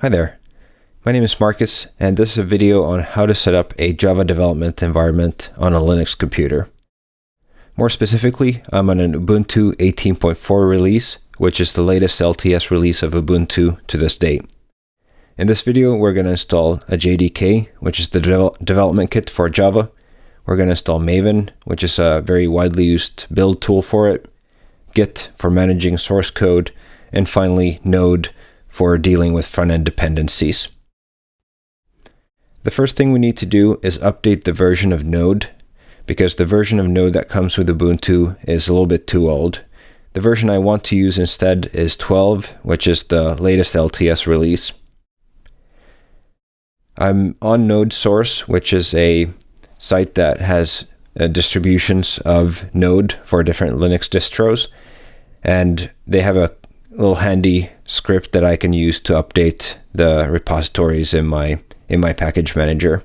Hi there. My name is Marcus, and this is a video on how to set up a Java development environment on a Linux computer. More specifically, I'm on an Ubuntu 18.4 release, which is the latest LTS release of Ubuntu to this date. In this video, we're going to install a JDK, which is the de development kit for Java. We're going to install Maven, which is a very widely used build tool for it, Git for managing source code, and finally Node for dealing with front-end dependencies. The first thing we need to do is update the version of Node because the version of Node that comes with Ubuntu is a little bit too old. The version I want to use instead is 12, which is the latest LTS release. I'm on Node Source, which is a site that has uh, distributions of Node for different Linux distros. And they have a little handy script that I can use to update the repositories in my in my package manager.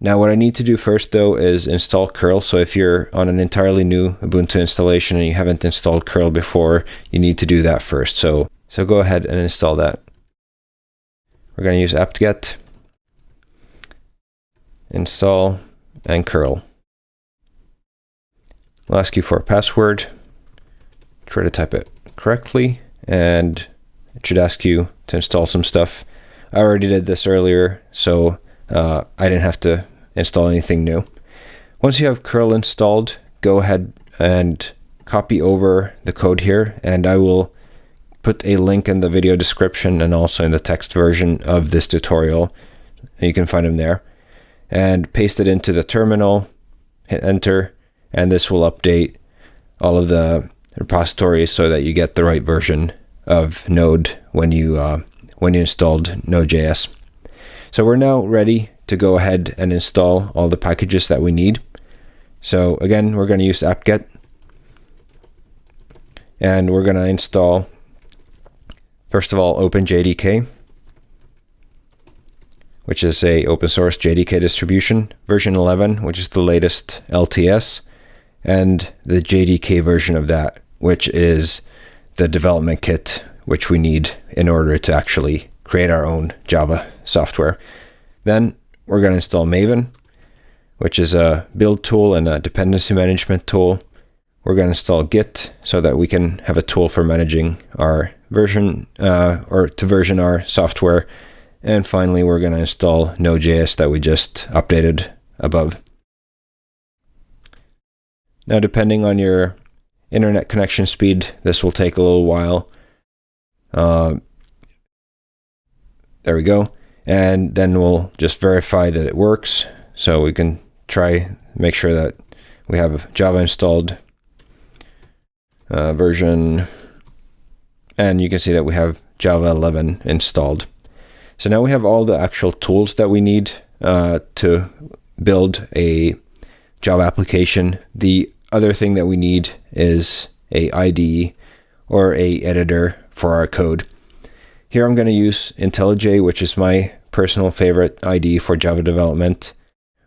Now what I need to do first though is install curl. So if you're on an entirely new Ubuntu installation and you haven't installed curl before, you need to do that first. So so go ahead and install that. We're going to use apt-get, install, and curl. We'll ask you for a password. Try to type it correctly and it should ask you to install some stuff. I already did this earlier, so uh, I didn't have to install anything new. Once you have curl installed, go ahead and copy over the code here, and I will put a link in the video description and also in the text version of this tutorial. You can find them there. And paste it into the terminal, hit enter, and this will update all of the repositories so that you get the right version of Node when you uh, when you installed Node.js. So we're now ready to go ahead and install all the packages that we need. So again, we're going to use apt-get and we're going to install first of all OpenJDK which is a open source JDK distribution version 11 which is the latest LTS and the JDK version of that which is the development kit which we need in order to actually create our own Java software. Then we're going to install Maven, which is a build tool and a dependency management tool. We're going to install Git so that we can have a tool for managing our version uh, or to version our software. And finally, we're going to install Node.js that we just updated above. Now, depending on your internet connection speed. This will take a little while. Uh, there we go. And then we'll just verify that it works. So we can try, make sure that we have Java installed uh, version. And you can see that we have Java 11 installed. So now we have all the actual tools that we need uh, to build a Java application. The other thing that we need is a IDE or a editor for our code. Here I'm going to use IntelliJ, which is my personal favorite IDE for Java development.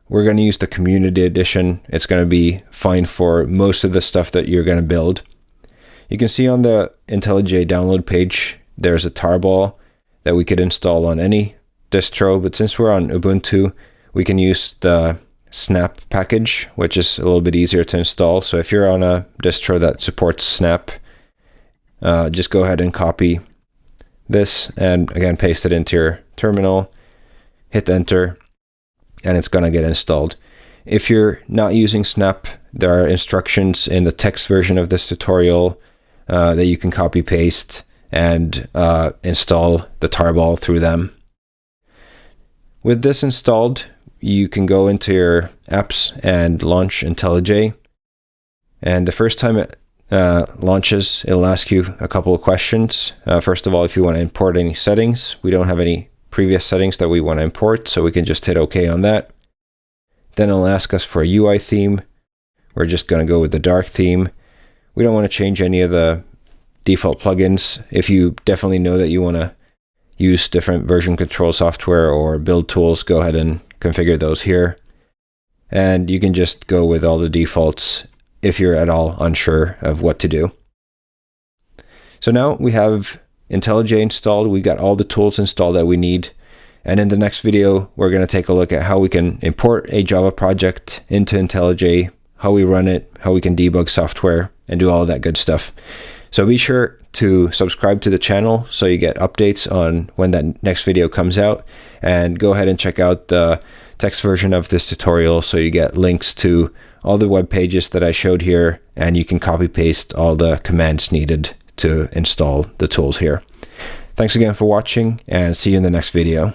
We're going to use the community edition. It's going to be fine for most of the stuff that you're going to build. You can see on the IntelliJ download page, there's a tarball that we could install on any distro, but since we're on Ubuntu, we can use the snap package, which is a little bit easier to install. So if you're on a distro that supports snap, uh, just go ahead and copy this and again paste it into your terminal, hit enter, and it's going to get installed. If you're not using snap, there are instructions in the text version of this tutorial uh, that you can copy paste and uh, install the tarball through them. With this installed, you can go into your apps and launch IntelliJ. And the first time it uh, launches, it'll ask you a couple of questions. Uh, first of all, if you want to import any settings, we don't have any previous settings that we want to import, so we can just hit OK on that. Then it'll ask us for a UI theme. We're just going to go with the dark theme. We don't want to change any of the default plugins. If you definitely know that you want to use different version control software or build tools, go ahead and configure those here. And you can just go with all the defaults if you're at all unsure of what to do. So now we have IntelliJ installed. We've got all the tools installed that we need. And in the next video, we're going to take a look at how we can import a Java project into IntelliJ, how we run it, how we can debug software, and do all that good stuff. So be sure to subscribe to the channel so you get updates on when that next video comes out. And go ahead and check out the text version of this tutorial so you get links to all the web pages that I showed here and you can copy paste all the commands needed to install the tools here. Thanks again for watching and see you in the next video.